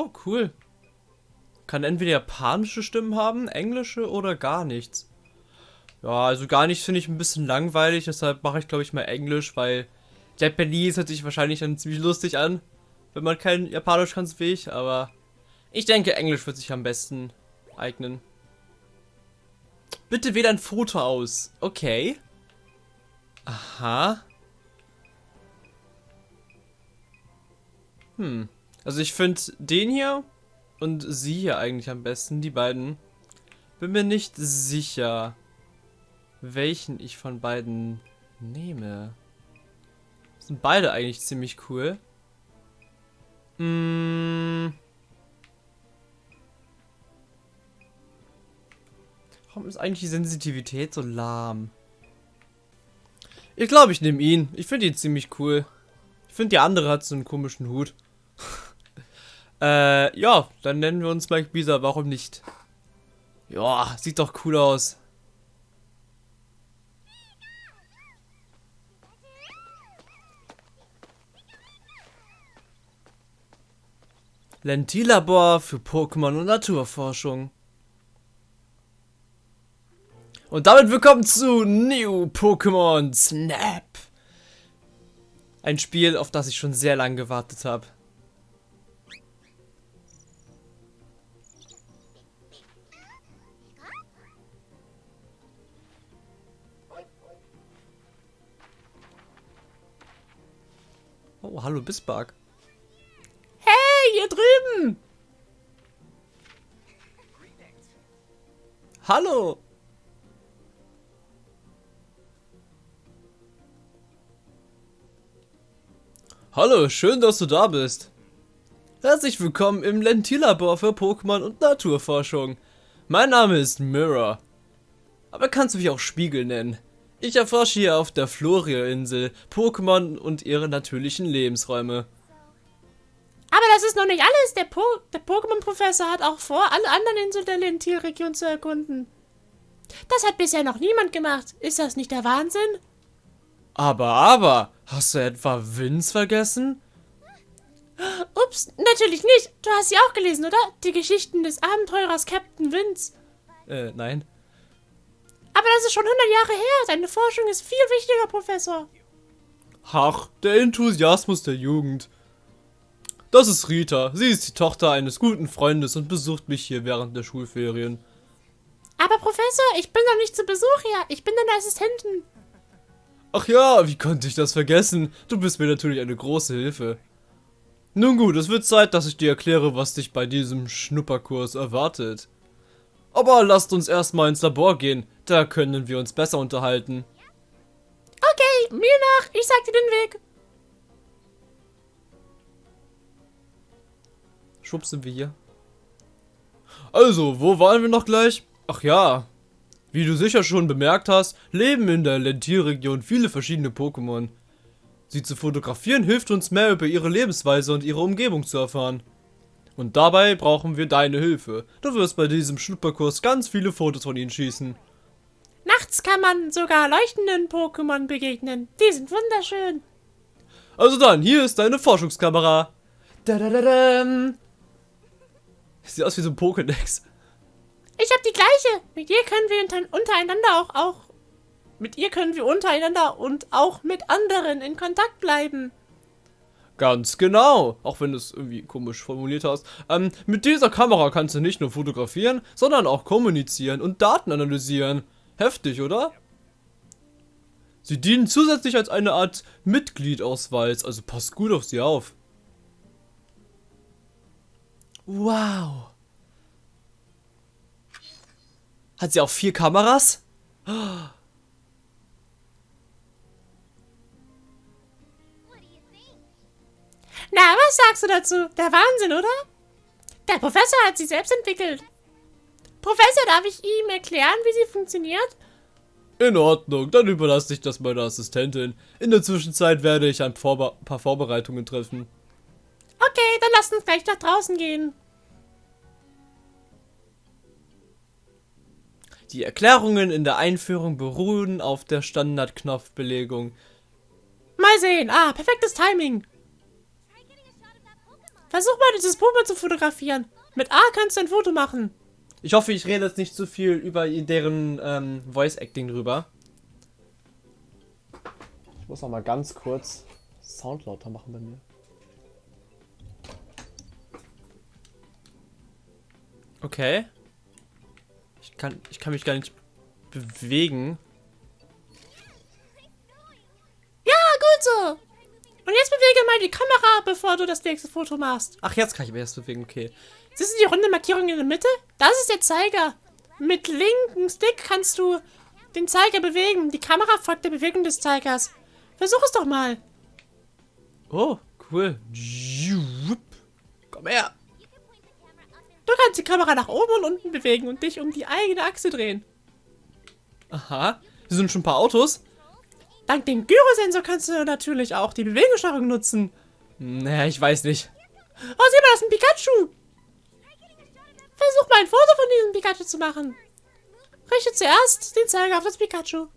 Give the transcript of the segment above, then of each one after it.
Oh, cool. Kann entweder japanische Stimmen haben, englische oder gar nichts. Ja, also gar nichts finde ich ein bisschen langweilig, deshalb mache ich glaube ich mal Englisch, weil Japanese hört sich wahrscheinlich dann ziemlich lustig an, wenn man kein Japanisch kann, wie ich, aber ich denke Englisch wird sich am besten eignen. Bitte wähle ein Foto aus. Okay. Aha. Hm. Also ich finde den hier und sie hier eigentlich am besten, die beiden. Bin mir nicht sicher, welchen ich von beiden nehme. Sind beide eigentlich ziemlich cool. Mmh. Warum ist eigentlich die Sensitivität so lahm? Ich glaube, ich nehme ihn. Ich finde ihn ziemlich cool. Ich finde, die andere hat so einen komischen Hut. Äh, ja, dann nennen wir uns Mike Bisa. Warum nicht? Ja, sieht doch cool aus. Lentillabor für Pokémon und Naturforschung. Und damit willkommen zu New Pokémon Snap. Ein Spiel, auf das ich schon sehr lange gewartet habe. Oh, hallo Bisbark. Hey, hier drüben! Hallo! Hallo, schön, dass du da bist. Herzlich willkommen im Lentillabor für Pokémon und Naturforschung. Mein Name ist Mirror. Aber kannst du mich auch Spiegel nennen. Ich erforsche hier auf der Floria-Insel Pokémon und ihre natürlichen Lebensräume. Aber das ist noch nicht alles. Der, po der Pokémon-Professor hat auch vor, alle anderen Inseln der Lentil-Region zu erkunden. Das hat bisher noch niemand gemacht. Ist das nicht der Wahnsinn? Aber, aber, hast du etwa Vince vergessen? Ups, natürlich nicht. Du hast sie auch gelesen, oder? Die Geschichten des Abenteurers Captain Vince. Äh, nein. Aber das ist schon 100 Jahre her. Deine Forschung ist viel wichtiger, Professor. Ach, der Enthusiasmus der Jugend. Das ist Rita. Sie ist die Tochter eines guten Freundes und besucht mich hier während der Schulferien. Aber Professor, ich bin doch nicht zu Besuch hier. Ich bin deine Assistentin. Ach ja, wie konnte ich das vergessen? Du bist mir natürlich eine große Hilfe. Nun gut, es wird Zeit, dass ich dir erkläre, was dich bei diesem Schnupperkurs erwartet. Aber lasst uns erstmal ins Labor gehen, da können wir uns besser unterhalten. Okay, mir nach, ich sag dir den Weg. Schwupps sind wir hier. Also, wo waren wir noch gleich? Ach ja, wie du sicher schon bemerkt hast, leben in der Lentil-Region viele verschiedene Pokémon. Sie zu fotografieren hilft uns mehr über ihre Lebensweise und ihre Umgebung zu erfahren. Und dabei brauchen wir deine Hilfe. Du wirst bei diesem Schnupperkurs ganz viele Fotos von ihnen schießen. Nachts kann man sogar leuchtenden Pokémon begegnen. Die sind wunderschön. Also dann, hier ist deine Forschungskamera. Da -da -da -da. Sieht aus wie so ein Pokédex. Ich habe die gleiche. Mit ihr können wir untereinander auch, auch... Mit ihr können wir untereinander und auch mit anderen in Kontakt bleiben. Ganz genau, auch wenn du es irgendwie komisch formuliert hast. Ähm, mit dieser Kamera kannst du nicht nur fotografieren, sondern auch kommunizieren und Daten analysieren. Heftig, oder? Sie dienen zusätzlich als eine Art Mitgliedausweis, also pass gut auf sie auf. Wow. Hat sie auch vier Kameras? Na, was sagst du dazu? Der Wahnsinn, oder? Der Professor hat sie selbst entwickelt. Professor, darf ich ihm erklären, wie sie funktioniert? In Ordnung, dann überlasse ich das meiner Assistentin. In der Zwischenzeit werde ich ein Vorbe paar Vorbereitungen treffen. Okay, dann lasst uns gleich nach draußen gehen. Die Erklärungen in der Einführung beruhen auf der Standardknopfbelegung. Mal sehen. Ah, perfektes Timing. Versuch mal, dieses Pokémon zu fotografieren. Mit A kannst du ein Foto machen. Ich hoffe, ich rede jetzt nicht zu viel über deren ähm, Voice-Acting drüber. Ich muss noch mal ganz kurz Sound lauter machen bei mir. Okay. Ich kann, ich kann mich gar nicht bewegen. Ja, gut so. Und jetzt bewege mal die Kamera, bevor du das nächste Foto machst. Ach, jetzt kann ich mich erst bewegen, okay. Siehst du die runde Markierung in der Mitte? Das ist der Zeiger. Mit linken Stick kannst du den Zeiger bewegen. Die Kamera folgt der Bewegung des Zeigers. Versuch es doch mal. Oh, cool. Komm her. Du kannst die Kamera nach oben und unten bewegen und dich um die eigene Achse drehen. Aha. Hier sind schon ein paar Autos. Dank dem Gyrosensor kannst du natürlich auch die Bewegungssteuerung nutzen. Naja, ich weiß nicht. Oh, sieh mal, das ist ein Pikachu. Versuch mal ein Foto von diesem Pikachu zu machen. Richte zuerst den Zeiger auf das Pikachu.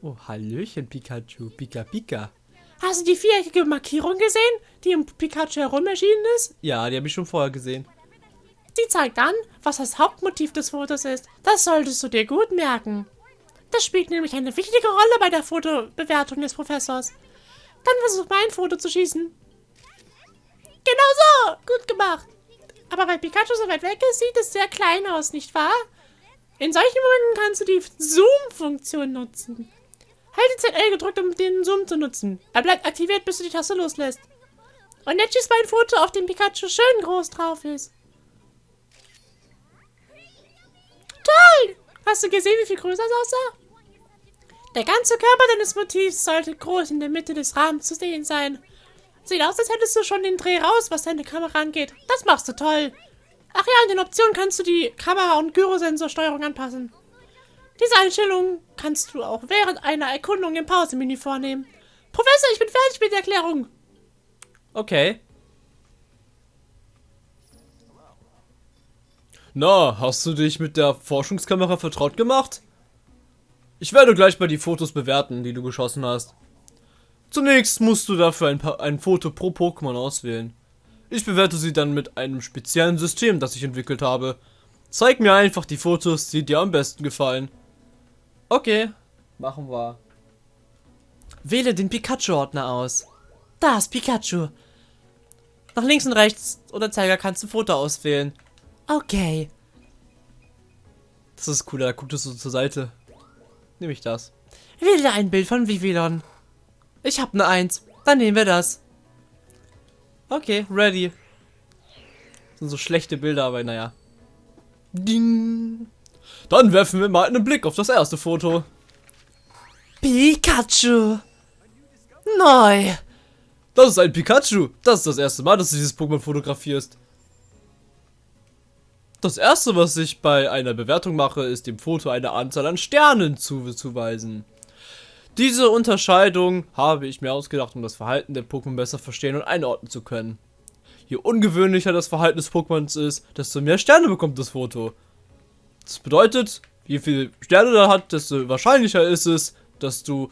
Oh, Hallöchen, Pikachu. Pika, Pika. Hast du die viereckige Markierung gesehen, die im Pikachu herum erschienen ist? Ja, die habe ich schon vorher gesehen. Die zeigt an, was das Hauptmotiv des Fotos ist. Das solltest du dir gut merken. Das spielt nämlich eine wichtige Rolle bei der Fotobewertung des Professors. Dann versuch mal ein Foto zu schießen. Genau so! Gut gemacht. Aber weil Pikachu so weit weg ist, sieht es sehr klein aus, nicht wahr? In solchen Momenten kannst du die Zoom-Funktion nutzen. Halte ZL gedrückt, um den Zoom zu nutzen. Er bleibt aktiviert, bis du die Taste loslässt. Und jetzt schießt mein Foto, auf dem Pikachu schön groß drauf ist. Toll! Hast du gesehen, wie viel größer es aussah? Der ganze Körper deines Motivs sollte groß in der Mitte des Rahmens zu sehen sein. Sieht aus, als hättest du schon den Dreh raus, was deine Kamera angeht. Das machst du toll. Ach ja, in den Optionen kannst du die Kamera- und Gyrosensorsteuerung anpassen. Diese Einstellung kannst du auch während einer Erkundung im Pausemenü vornehmen. Professor, ich bin fertig mit der Erklärung. Okay. Na, hast du dich mit der Forschungskamera vertraut gemacht? Ich werde gleich mal die Fotos bewerten, die du geschossen hast. Zunächst musst du dafür ein, ein Foto pro Pokémon auswählen. Ich bewerte sie dann mit einem speziellen System, das ich entwickelt habe. Zeig mir einfach die Fotos, die dir am besten gefallen. Okay, machen wir. Wähle den Pikachu-Ordner aus. Da ist Pikachu. Nach links und rechts oder Zeiger kannst du Foto auswählen. Okay. Das ist cool, da guckt es so zur Seite. Nehme ich das. Wähle ein Bild von Vivillon. Ich habe eine Eins. Dann nehmen wir das. Okay, ready. Das sind so schlechte Bilder, aber naja. Ding. Dann werfen wir mal einen Blick auf das erste Foto. Pikachu. Neu. Das ist ein Pikachu. Das ist das erste Mal, dass du dieses Pokémon fotografierst. Das erste, was ich bei einer Bewertung mache, ist dem Foto eine Anzahl an Sternen zuzuweisen. Diese Unterscheidung habe ich mir ausgedacht, um das Verhalten der Pokémon besser verstehen und einordnen zu können. Je ungewöhnlicher das Verhalten des Pokémons ist, desto mehr Sterne bekommt das Foto. Das bedeutet, je viel Sterne da hat, desto wahrscheinlicher ist es, dass du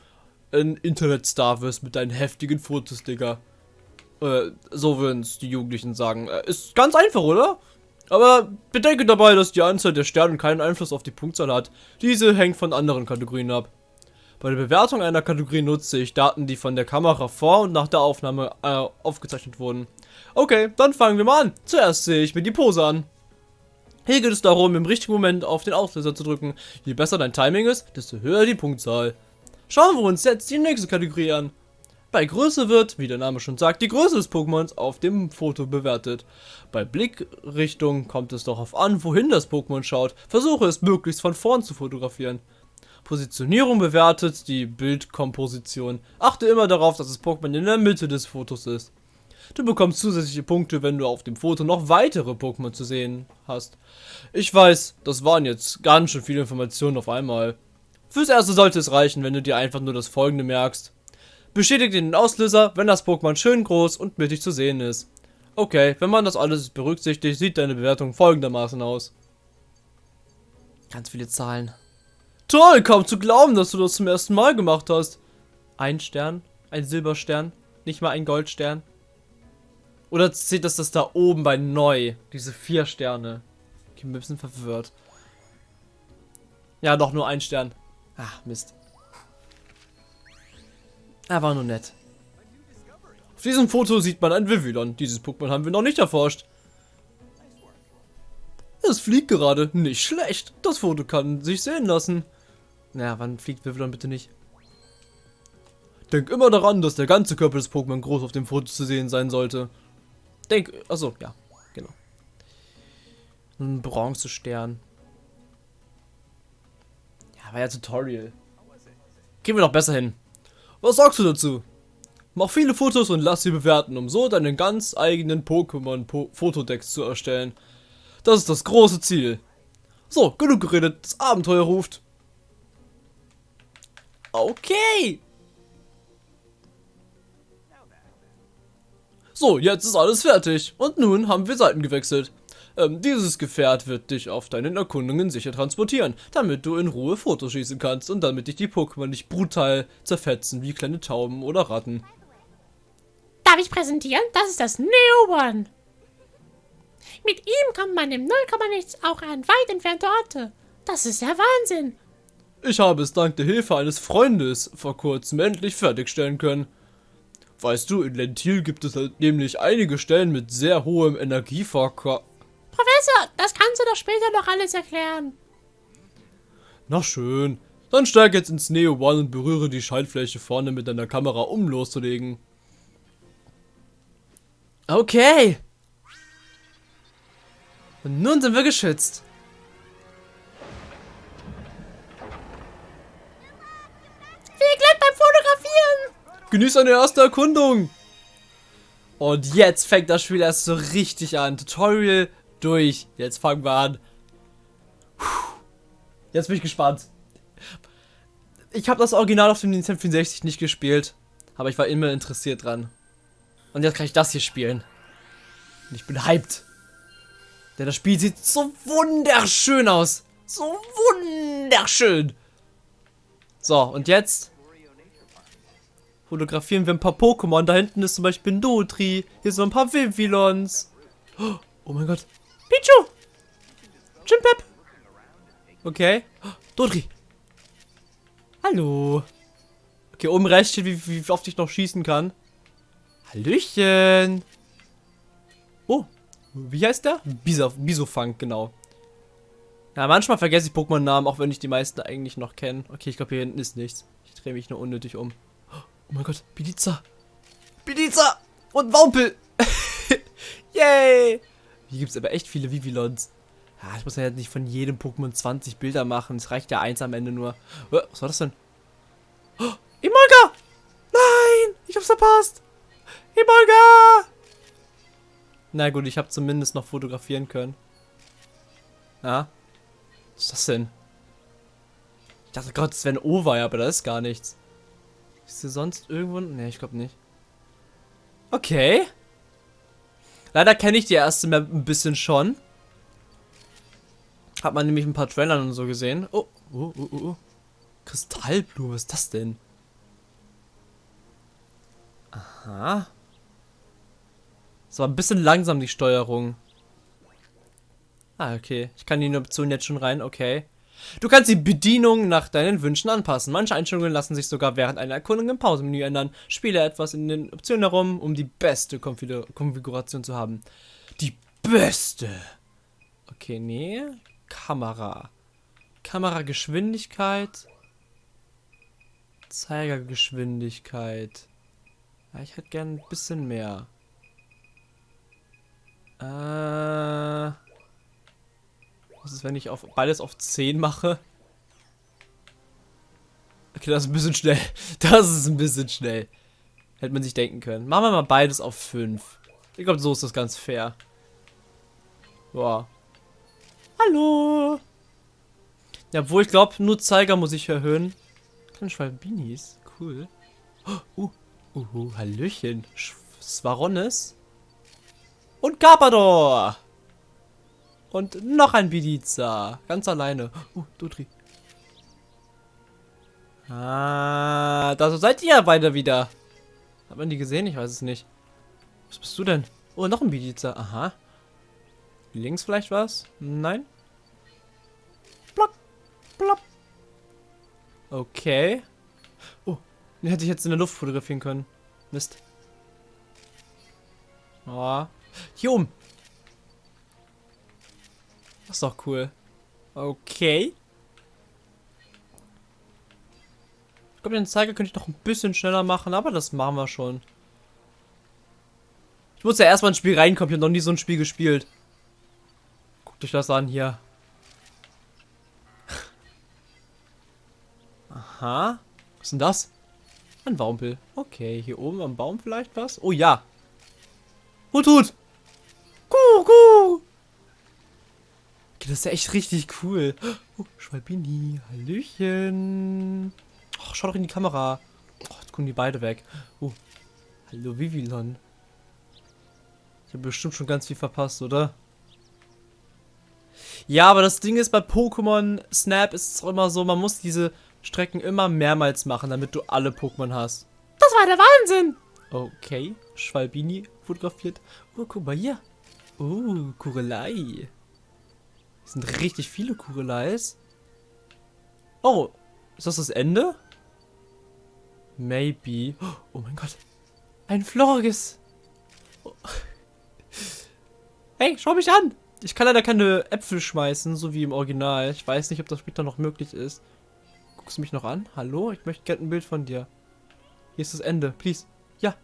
ein Internetstar wirst mit deinen heftigen Fotos, Digga. Äh, so würden es die Jugendlichen sagen. Äh, ist ganz einfach, oder? Aber bedenke dabei, dass die Anzahl der Sterne keinen Einfluss auf die Punktzahl hat. Diese hängt von anderen Kategorien ab. Bei der Bewertung einer Kategorie nutze ich Daten, die von der Kamera vor und nach der Aufnahme äh, aufgezeichnet wurden. Okay, dann fangen wir mal an. Zuerst sehe ich mir die Pose an. Hier geht es darum, im richtigen Moment auf den Auslöser zu drücken. Je besser dein Timing ist, desto höher die Punktzahl. Schauen wir uns jetzt die nächste Kategorie an. Bei Größe wird, wie der Name schon sagt, die Größe des Pokémons auf dem Foto bewertet. Bei Blickrichtung kommt es darauf an, wohin das Pokémon schaut. Versuche es möglichst von vorn zu fotografieren. Positionierung bewertet die Bildkomposition. Achte immer darauf, dass das Pokémon in der Mitte des Fotos ist. Du bekommst zusätzliche Punkte, wenn du auf dem Foto noch weitere Pokémon zu sehen hast. Ich weiß, das waren jetzt ganz schön viele Informationen auf einmal. Fürs erste sollte es reichen, wenn du dir einfach nur das folgende merkst. Bestätigt den Auslöser, wenn das Pokémon schön groß und mittig zu sehen ist. Okay, wenn man das alles berücksichtigt, sieht deine Bewertung folgendermaßen aus. Ganz viele Zahlen. Toll, kaum zu glauben, dass du das zum ersten Mal gemacht hast. Ein Stern, ein Silberstern, nicht mal ein Goldstern. Oder zählt das das da oben bei neu? Diese vier Sterne. Ich bin ein bisschen verwirrt. Ja, doch, nur ein Stern. Ach, Mist. Er war nur nett. Auf diesem Foto sieht man ein Vivillon. Dieses Pokémon haben wir noch nicht erforscht. Es fliegt gerade. Nicht schlecht. Das Foto kann sich sehen lassen. Naja, wann fliegt Vivillon bitte nicht? Denk immer daran, dass der ganze Körper des Pokémon groß auf dem Foto zu sehen sein sollte. Denk, also ja, genau. Ein Bronzestern. Ja, war ja Tutorial. Gehen wir doch besser hin. Was sagst du dazu? Mach viele Fotos und lass sie bewerten, um so deinen ganz eigenen Pokémon-Fotodex zu erstellen. Das ist das große Ziel. So, genug geredet, das Abenteuer ruft. Okay. So, jetzt ist alles fertig. Und nun haben wir Seiten gewechselt. Ähm, dieses Gefährt wird dich auf deinen Erkundungen sicher transportieren, damit du in Ruhe Fotos schießen kannst und damit dich die Pokémon nicht brutal zerfetzen wie kleine Tauben oder Ratten. Darf ich präsentieren? Das ist das Neo One. Mit ihm kommt man im Nullkommanichts auch an weit entfernte Orte. Das ist ja Wahnsinn. Ich habe es dank der Hilfe eines Freundes vor kurzem endlich fertigstellen können. Weißt du, in Lentil gibt es halt nämlich einige Stellen mit sehr hohem Energieverkauf. Professor, das kannst du doch später noch alles erklären. Na schön. Dann steig jetzt ins Neo One und berühre die Schaltfläche vorne mit deiner Kamera, um loszulegen. Okay. Und nun sind wir geschützt. Viel Glück beim Fotografieren. Genieß deine erste Erkundung. Und jetzt fängt das Spiel erst so richtig an. Tutorial durch. Jetzt fangen wir an. Jetzt bin ich gespannt. Ich habe das Original auf dem Nintendo 64 nicht gespielt. Aber ich war immer interessiert dran. Und jetzt kann ich das hier spielen. Und ich bin hyped. Denn das Spiel sieht so wunderschön aus. So wunderschön. So, und jetzt fotografieren wir ein paar Pokémon. Da hinten ist zum Beispiel ein Dotri. Hier sind ein paar Vivillons. Oh mein Gott. Pichu. Chimpep. Okay. Dotri. Hallo. Okay, oben rechts steht, wie, wie oft ich noch schießen kann. Hallöchen. Oh, wie heißt der? Bisof Bisofunk, genau. Ja, manchmal vergesse ich Pokémon-Namen, auch wenn ich die meisten eigentlich noch kenne. Okay, ich glaube, hier hinten ist nichts. Ich drehe mich nur unnötig um. Oh mein Gott, Biliza. Biliza und Waupel. Yay. Hier gibt es aber echt viele Vivillons. Ja, ich muss ja nicht von jedem Pokémon 20 Bilder machen. Es reicht ja eins am Ende nur. Was war das denn? Oh, Emolga! Nein! Ich hab's verpasst! Emolga! Na gut, ich habe zumindest noch fotografieren können. Ja. Was ist das denn? Ich dachte Gott, es wäre ein Over, aber da ist gar nichts. Ist hier sonst irgendwo? Ne, ich glaube nicht. Okay. Leider kenne ich die erste Map ein bisschen schon. Hat man nämlich ein paar Trailern und so gesehen. Oh, oh, oh, oh. Kristallblume, was ist das denn? Aha. Das war ein bisschen langsam, die Steuerung. Ah, okay. Ich kann die Option jetzt schon rein, okay. Du kannst die Bedienung nach deinen Wünschen anpassen. Manche Einstellungen lassen sich sogar während einer Erkundung im Pausemenü ändern. Spiele etwas in den Optionen herum, um die beste Konfiguration zu haben. Die beste! Okay, nee. Kamera. Kamerageschwindigkeit. Zeigergeschwindigkeit. Ja, ich hätte gern ein bisschen mehr. Äh, was ist, wenn ich auf beides auf 10 mache? Okay, das ist ein bisschen schnell. Das ist ein bisschen schnell. Hätte man sich denken können. Machen wir mal beides auf 5. Ich glaube, so ist das ganz fair. Boah. Hallo. Ja, obwohl ich glaube, nur Zeiger muss ich erhöhen. Kleine Schwalbinis. Cool. Oh, uh, uh, Hallöchen. Svaronis. Und Carpador. Und noch ein Biliza. Ganz alleine. Oh, Dutri. Ah, da seid ihr beide wieder. Hat man die gesehen? Ich weiß es nicht. Was bist du denn? Oh, noch ein Bidiza. Aha. Links vielleicht was? Nein? Block. Block. Okay. Oh, den hätte ich jetzt in der Luft fotografieren können. Mist. Oh. Hier oben. Das ist doch cool. Okay. Ich glaube, den Zeiger könnte ich noch ein bisschen schneller machen, aber das machen wir schon. Ich muss ja erstmal ins Spiel reinkommen. Ich habe noch nie so ein Spiel gespielt. Guckt euch das an hier. Aha. Was ist denn das? Ein Waumpel. Okay, hier oben am Baum vielleicht was? Oh ja. Hut, Hut. Das ist ja echt richtig cool. Oh, Schwalbini. Hallöchen. Oh, schau doch in die Kamera. Oh, jetzt kommen die beide weg. Oh. Hallo, Vivilon. Ich habe bestimmt schon ganz viel verpasst, oder? Ja, aber das Ding ist, bei Pokémon Snap ist es auch immer so, man muss diese Strecken immer mehrmals machen, damit du alle Pokémon hast. Das war der Wahnsinn. Okay, Schwalbini fotografiert. Oh, guck mal hier. Oh, Kurelei. Das sind richtig viele Kureleis. Oh, ist das das Ende? Maybe. Oh mein Gott. Ein Florges. Oh. Hey, schau mich an. Ich kann leider keine Äpfel schmeißen, so wie im Original. Ich weiß nicht, ob das später noch möglich ist. Guckst du mich noch an? Hallo? Ich möchte gerne ein Bild von dir. Hier ist das Ende. Please. Ja.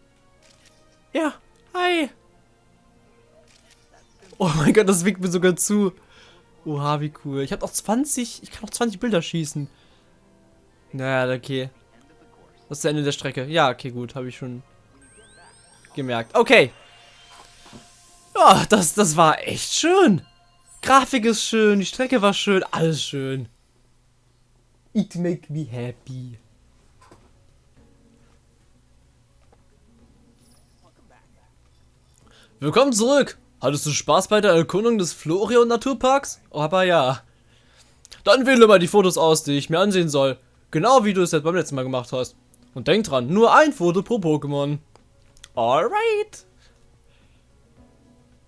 Ja. Hi. Oh mein Gott, das winkt mir sogar zu. Oha, wie cool. Ich habe noch 20. Ich kann noch 20 Bilder schießen. Naja, okay. Das ist das Ende der Strecke. Ja, okay, gut. Habe ich schon gemerkt. Okay. Ja, das, das war echt schön. Grafik ist schön, die Strecke war schön, alles schön. It make me happy. Willkommen zurück. Hattest du Spaß bei der Erkundung des Florion Naturparks? Aber ja. Dann wähle mal die Fotos aus, die ich mir ansehen soll. Genau wie du es jetzt beim letzten Mal gemacht hast. Und denk dran, nur ein Foto pro Pokémon. Alright.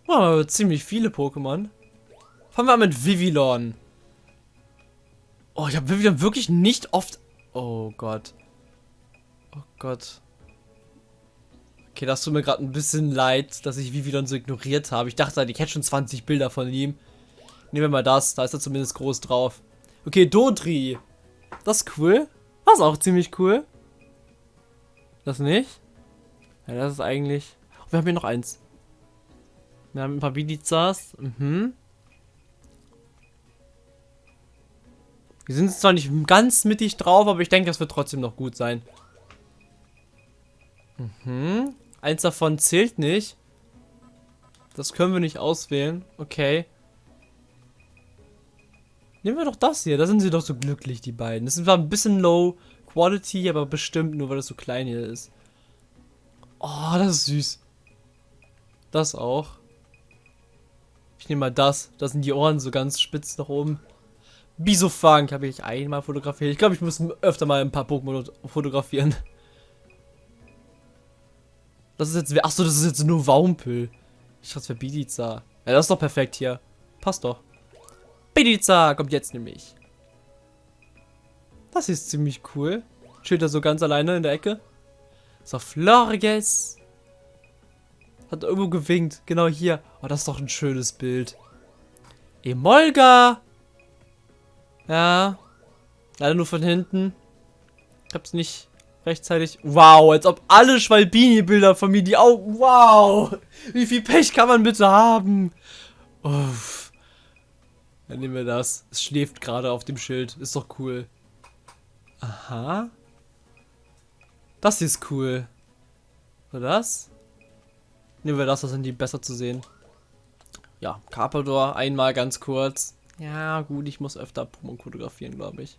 Oh, ziemlich viele Pokémon. Fangen wir an mit Vivillon. Oh, ich habe Vivillon wirklich nicht oft... Oh Gott. Oh Gott. Okay, das tut mir gerade ein bisschen leid, dass ich Vivillon so ignoriert habe. Ich dachte, ich hätte schon 20 Bilder von ihm. Nehmen wir mal das. Da ist er zumindest groß drauf. Okay, Dodri. Das ist cool. Das ist auch ziemlich cool. Das nicht? Ja, das ist eigentlich... Oh, wir haben hier noch eins. Wir haben ein paar Bidizas. Mhm. Wir sind zwar nicht ganz mittig drauf, aber ich denke, das wird trotzdem noch gut sein. Mhm. Eins davon zählt nicht. Das können wir nicht auswählen. Okay. Nehmen wir doch das hier. Da sind sie doch so glücklich, die beiden. Das ist zwar ein bisschen low quality, aber bestimmt nur, weil das so klein hier ist. Oh, das ist süß. Das auch. Ich nehme mal das. Da sind die Ohren so ganz spitz nach oben. Bisofunk habe ich einmal fotografiert. Ich glaube, ich muss öfter mal ein paar Pokémon fotografieren. Das ist jetzt... Achso, das ist jetzt nur Waumpel. Ich dachte, das wäre Bidiza. Ja, das ist doch perfekt hier. Passt doch. Bidiza kommt jetzt nämlich. Das ist ziemlich cool. Steht da so ganz alleine in der Ecke. So, Florges. Hat irgendwo gewinkt. Genau hier. Oh, das ist doch ein schönes Bild. Emolga. Ja. Leider nur von hinten. Ich hab's nicht rechtzeitig. Wow, als ob alle Schwalbini-Bilder von mir, die auch. Wow! Wie viel Pech kann man bitte haben? Uff. Dann nehmen wir das. Es schläft gerade auf dem Schild. Ist doch cool. Aha. Das hier ist cool. Oder das? Nehmen wir das, das sind die besser zu sehen. Ja, Carpador einmal ganz kurz. Ja, gut, ich muss öfter Pokémon fotografieren, glaube ich.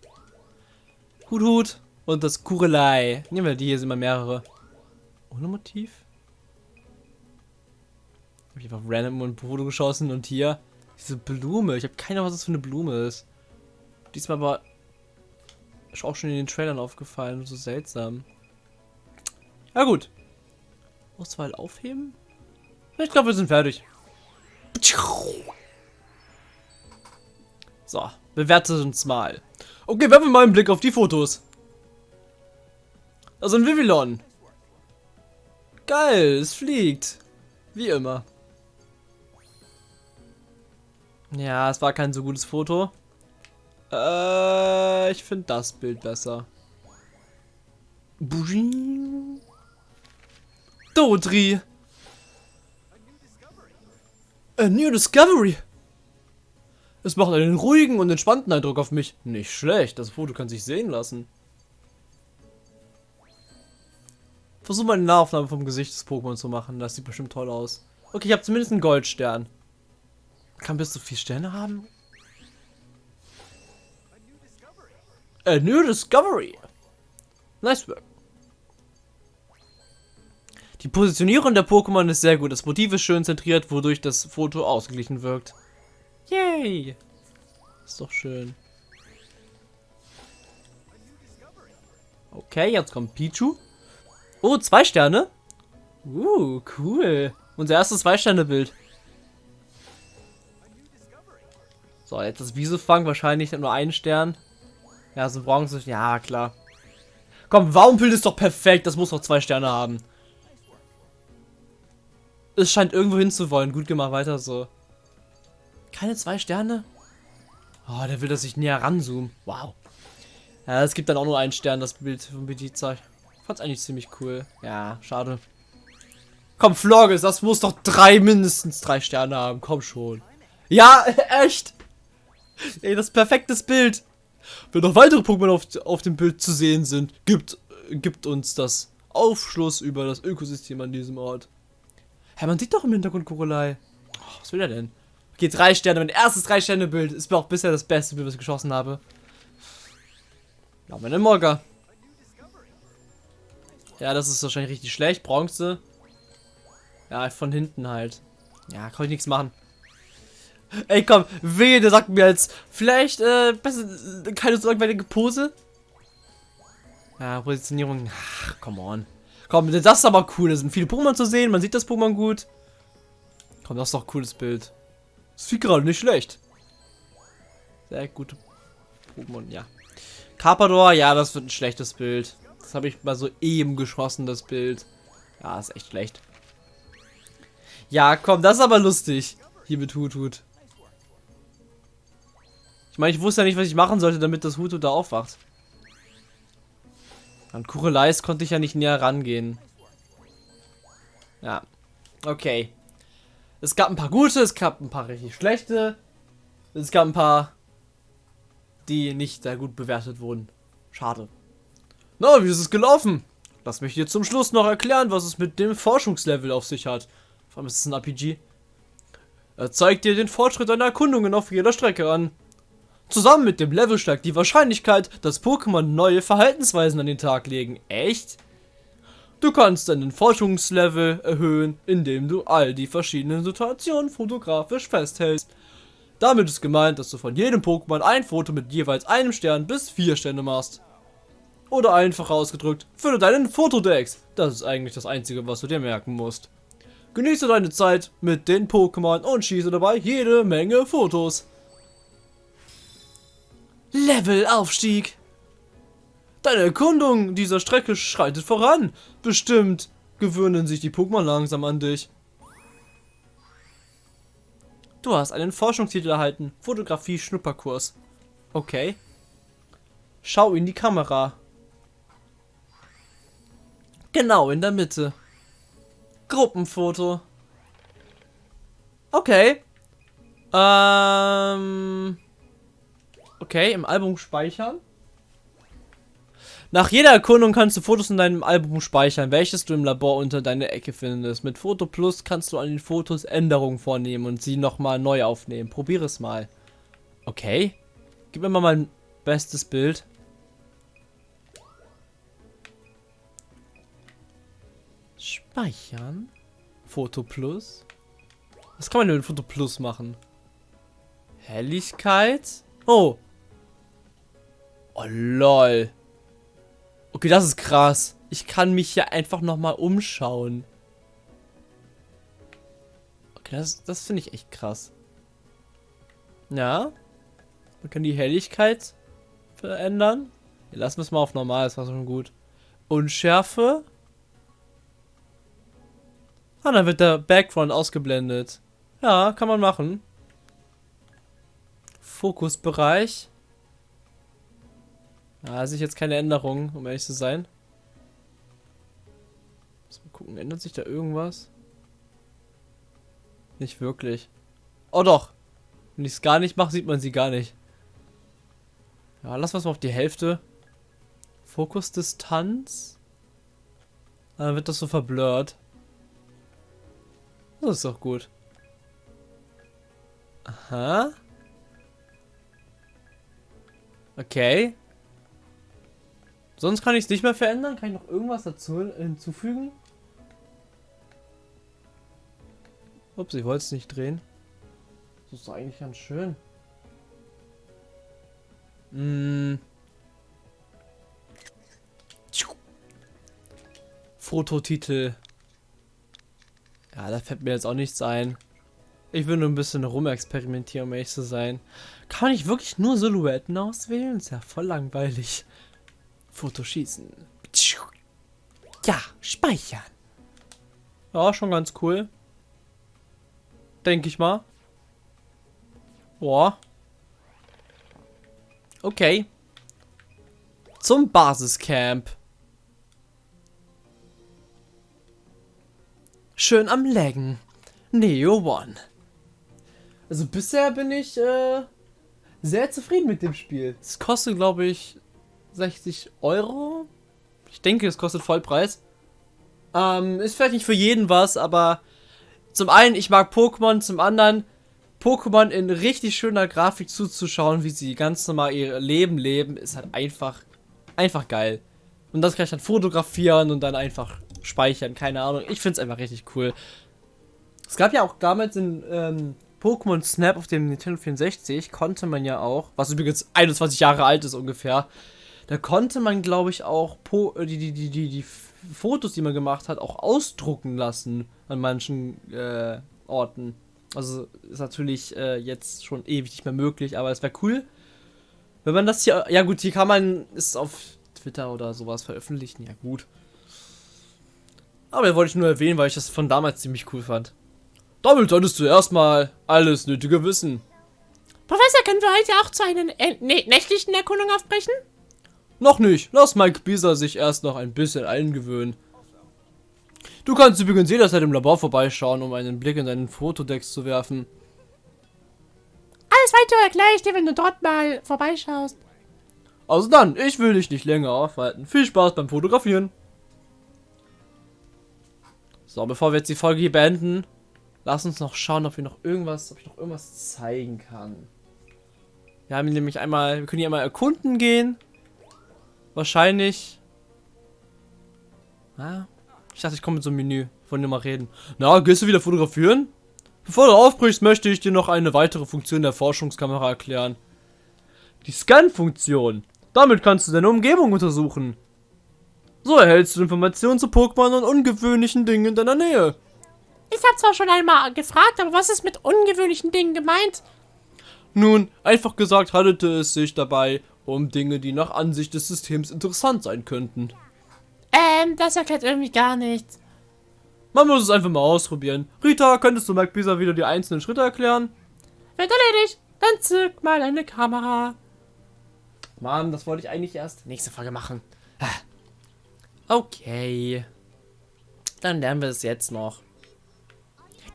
Hut, Hut. Und das Kurelei. Nehmen wir die, hier sind mal mehrere. Ohne Motiv? Hab ich einfach random ein Foto geschossen und hier diese Blume. Ich habe keine Ahnung, was das für eine Blume ist. Diesmal aber ist auch schon in den Trailern aufgefallen. So seltsam. Ja gut. Auswahl aufheben? Ich glaube, wir sind fertig. So, bewertet uns mal. Okay, werfen wir mal einen Blick auf die Fotos. Also ein Vivillon. Geil, es fliegt. Wie immer. Ja, es war kein so gutes Foto. Äh, ich finde das Bild besser. Dodri. A new discovery. Es macht einen ruhigen und entspannten Eindruck auf mich. Nicht schlecht, das Foto kann sich sehen lassen. Versuch mal eine Nahaufnahme vom Gesicht des Pokémon zu machen. Das sieht bestimmt toll aus. Okay, ich habe zumindest einen Goldstern. Kann bis zu vier Sterne haben? A new discovery. Nice work. Die Positionierung der Pokémon ist sehr gut. Das Motiv ist schön zentriert, wodurch das Foto ausgeglichen wirkt. Yay! Ist doch schön. Okay, jetzt kommt Pichu. Oh, zwei Sterne. Uh, cool. Unser erstes Zwei-Sterne-Bild. So, jetzt das Wiesefang wahrscheinlich nur einen Stern. Ja, so Bronze. Ja, klar. Komm, Waumbild ist doch perfekt. Das muss doch zwei Sterne haben. Es scheint irgendwo hinzuwollen. Gut gemacht, weiter so. Keine zwei Sterne? Oh, der will, dass ich näher ranzoome. Wow. Ja, es gibt dann auch nur einen Stern, das Bild von Bediza. Fand's eigentlich ziemlich cool. Ja, schade. Komm, Florges, das muss doch drei, mindestens drei Sterne haben. Komm schon. Ja, echt. Ey, das perfektes Bild. Wenn noch weitere Pokémon auf, auf dem Bild zu sehen sind, gibt, gibt uns das Aufschluss über das Ökosystem an diesem Ort. Hä, man sieht doch im Hintergrund Kurelei. Oh, was will er denn? Okay, drei Sterne. Mein erstes drei Sterne Bild ist mir auch bisher das beste Bild, was ich geschossen habe. Ja, meine Morga. Ja, das ist wahrscheinlich richtig schlecht. Bronze. Ja, von hinten halt. Ja, kann ich nichts machen. Ey, komm, wehe, der sagt mir jetzt, vielleicht, äh, besser, keine so langweilige Pose. Ja, Positionierung, ach, come on. Komm, das ist aber cool, da sind viele Pokémon zu sehen, man sieht das Pokémon gut. Komm, das ist doch ein cooles Bild. Das sieht gerade nicht schlecht. Sehr gute Pokémon, ja. Carpador, ja, das wird ein schlechtes Bild. Das habe ich mal so eben geschossen, das Bild. Ja, ist echt schlecht. Ja, komm, das ist aber lustig. Hier mit Hutut. Ich meine, ich wusste ja nicht, was ich machen sollte, damit das Hutut da aufwacht. An Kureleis konnte ich ja nicht näher rangehen. Ja. Okay. Es gab ein paar gute, es gab ein paar richtig schlechte. Es gab ein paar, die nicht sehr gut bewertet wurden. Schade. Na, wie ist es gelaufen? Lass mich dir zum Schluss noch erklären, was es mit dem Forschungslevel auf sich hat. Vor allem ist es ein RPG. Er zeigt dir den Fortschritt deiner Erkundungen auf jeder Strecke an. Zusammen mit dem Level steigt die Wahrscheinlichkeit, dass Pokémon neue Verhaltensweisen an den Tag legen. Echt? Du kannst deinen Forschungslevel erhöhen, indem du all die verschiedenen Situationen fotografisch festhältst. Damit ist gemeint, dass du von jedem Pokémon ein Foto mit jeweils einem Stern bis vier Sterne machst. Oder einfach ausgedrückt, fülle deinen Fotodex. Das ist eigentlich das Einzige, was du dir merken musst. Genieße deine Zeit mit den Pokémon und schieße dabei jede Menge Fotos. Levelaufstieg. Deine Erkundung dieser Strecke schreitet voran. Bestimmt gewöhnen sich die Pokémon langsam an dich. Du hast einen Forschungstitel erhalten. Fotografie Schnupperkurs. Okay. Schau in die Kamera. Genau in der Mitte. Gruppenfoto. Okay. Ähm. Okay, im Album speichern. Nach jeder Erkundung kannst du Fotos in deinem Album speichern, welches du im Labor unter deiner Ecke findest. Mit Foto Plus kannst du an den Fotos Änderungen vornehmen und sie nochmal neu aufnehmen. Probiere es mal. Okay. Gib mir mal mein bestes Bild. Speichern. Foto Plus. Was kann man denn mit Foto Plus machen? Helligkeit. Oh. Oh lol. Okay, das ist krass. Ich kann mich hier einfach nochmal umschauen. Okay, das, das finde ich echt krass. Ja. Man kann die Helligkeit verändern. Ja, lassen wir es mal auf normal, das war schon gut. Unschärfe. Ah, dann wird der Background ausgeblendet. Ja, kann man machen. Fokusbereich. Da sehe ich jetzt keine Änderung, um ehrlich zu sein. Mal gucken, ändert sich da irgendwas? Nicht wirklich. Oh doch. Wenn ich es gar nicht mache, sieht man sie gar nicht. Ja, lass was mal auf die Hälfte. Fokusdistanz. Dann wird das so verblurrt. Das ist doch gut. Aha. Okay. Sonst kann ich es nicht mehr verändern. Kann ich noch irgendwas dazu hinzufügen? Ups, ich wollte es nicht drehen. Das ist doch eigentlich ganz schön. Hm. Fototitel. Ja, da fällt mir jetzt auch nichts ein. Ich will nur ein bisschen rumexperimentieren, um ehrlich zu sein. Kann ich wirklich nur Silhouetten auswählen? Ist ja voll langweilig. Fotoschießen. Ja, speichern. Ja, schon ganz cool. Denke ich mal. Boah. Okay. Zum Basiscamp. Schön am Laggen. Neo One. Also bisher bin ich äh, sehr zufrieden mit dem Spiel. Es kostet, glaube ich, 60 Euro. Ich denke, es kostet Vollpreis. Ähm, ist vielleicht nicht für jeden was, aber zum einen, ich mag Pokémon, zum anderen, Pokémon in richtig schöner Grafik zuzuschauen, wie sie ganz normal ihr Leben leben, ist halt einfach, einfach geil. Und das kann ich dann fotografieren und dann einfach speichern, keine Ahnung. Ich finde es einfach richtig cool. Es gab ja auch damals in ähm, Pokémon Snap auf dem Nintendo 64, konnte man ja auch, was übrigens 21 Jahre alt ist ungefähr, da konnte man, glaube ich, auch po äh, die, die, die, die, die Fotos, die man gemacht hat, auch ausdrucken lassen an manchen äh, Orten. Also ist natürlich äh, jetzt schon ewig nicht mehr möglich, aber es wäre cool, wenn man das hier, ja gut, hier kann man es auf Twitter oder sowas veröffentlichen, ja gut. Aber den wollte ich nur erwähnen, weil ich das von damals ziemlich cool fand. Damit solltest du erstmal alles Nötige wissen. Professor, können wir heute auch zu einer ne nächtlichen Erkundung aufbrechen? Noch nicht. Lass Mike Bisa sich erst noch ein bisschen eingewöhnen. Du kannst übrigens jederzeit im Labor vorbeischauen, um einen Blick in deinen Fotodex zu werfen. Alles weitere erkläre ich dir, wenn du dort mal vorbeischaust. Also dann, ich will dich nicht länger aufhalten. Viel Spaß beim Fotografieren. So, bevor wir jetzt die Folge hier beenden, lass uns noch schauen, ob wir noch irgendwas, ob ich noch irgendwas zeigen kann. Wir haben nämlich einmal, wir können hier einmal erkunden gehen. Wahrscheinlich. Ah, ich dachte, ich komme mit so einem Menü. Von dem mal reden. Na, gehst du wieder fotografieren? Bevor du aufbrichst, möchte ich dir noch eine weitere Funktion der Forschungskamera erklären. Die Scan-Funktion. Damit kannst du deine Umgebung untersuchen. So erhältst du Informationen zu Pokémon und ungewöhnlichen Dingen in deiner Nähe. Ich habe zwar schon einmal gefragt, aber was ist mit ungewöhnlichen Dingen gemeint? Nun, einfach gesagt handelte es sich dabei um Dinge, die nach Ansicht des Systems interessant sein könnten. Ähm, das erklärt irgendwie gar nichts. Man muss es einfach mal ausprobieren. Rita, könntest du Mike Bisa wieder die einzelnen Schritte erklären? Wird erledigt. Dann zück mal eine Kamera. Mann, das wollte ich eigentlich erst nächste Folge machen. Okay. Dann lernen wir es jetzt noch.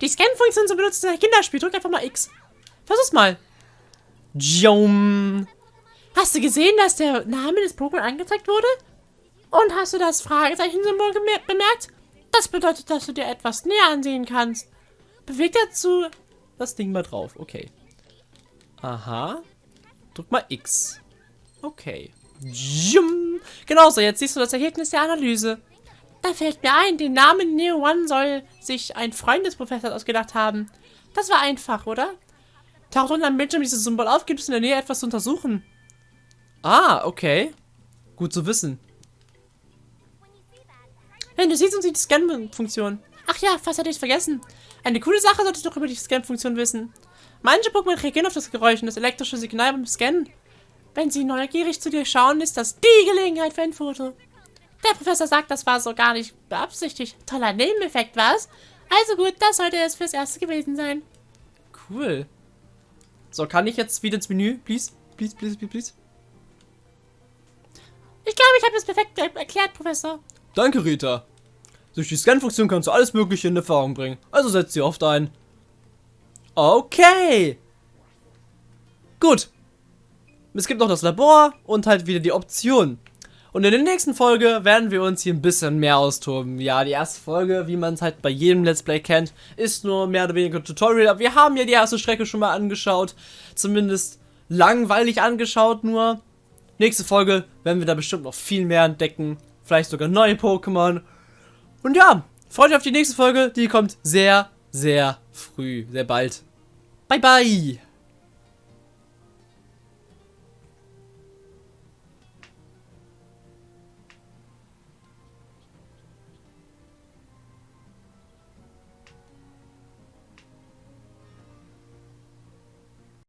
Die Scan-Funktion zu benutzen in Kinderspiel. Drück einfach mal X. Versuch's mal. Jum. Hast du gesehen, dass der Name des Pokémon angezeigt wurde? Und hast du das Fragezeichen-Symbol bemerkt? Das bedeutet, dass du dir etwas näher ansehen kannst. Beweg dazu das Ding mal drauf. Okay. Aha. Drück mal X. Okay. Jum. Genau so, jetzt siehst du das Ergebnis der Analyse. Da fällt mir ein, den Namen Neo One soll sich ein Freund des Professors ausgedacht haben. Das war einfach, oder? Taucht unten am Bildschirm dieses Symbol auf, gibt es in der Nähe etwas zu untersuchen. Ah, okay. Gut zu wissen. Wenn du siehst uns die Scan-Funktion. Ach ja, fast hätte ich es vergessen. Eine coole Sache solltest du noch über die Scan-Funktion wissen. Manche Pokémon reagieren auf das Geräusch und das elektrische Signal beim Scannen. Wenn sie neugierig zu dir schauen, ist das die Gelegenheit für ein Foto. Der Professor sagt, das war so gar nicht beabsichtigt. Toller Nebeneffekt, was? Also gut, das sollte es fürs Erste gewesen sein. Cool. So, kann ich jetzt wieder ins Menü? Please, please, please, please, please. Ich glaube, ich habe es perfekt er erklärt, Professor. Danke, Rita. Durch die Scan-Funktion kannst du alles Mögliche in Erfahrung bringen. Also setz sie oft ein. Okay. Gut. Es gibt noch das Labor und halt wieder die Option. Und in der nächsten Folge werden wir uns hier ein bisschen mehr austoben. Ja, die erste Folge, wie man es halt bei jedem Let's Play kennt, ist nur mehr oder weniger Tutorial. Aber wir haben ja die erste Strecke schon mal angeschaut. Zumindest langweilig angeschaut nur. Nächste Folge werden wir da bestimmt noch viel mehr entdecken. Vielleicht sogar neue Pokémon. Und ja, freut euch auf die nächste Folge. Die kommt sehr, sehr früh, sehr bald. Bye, bye.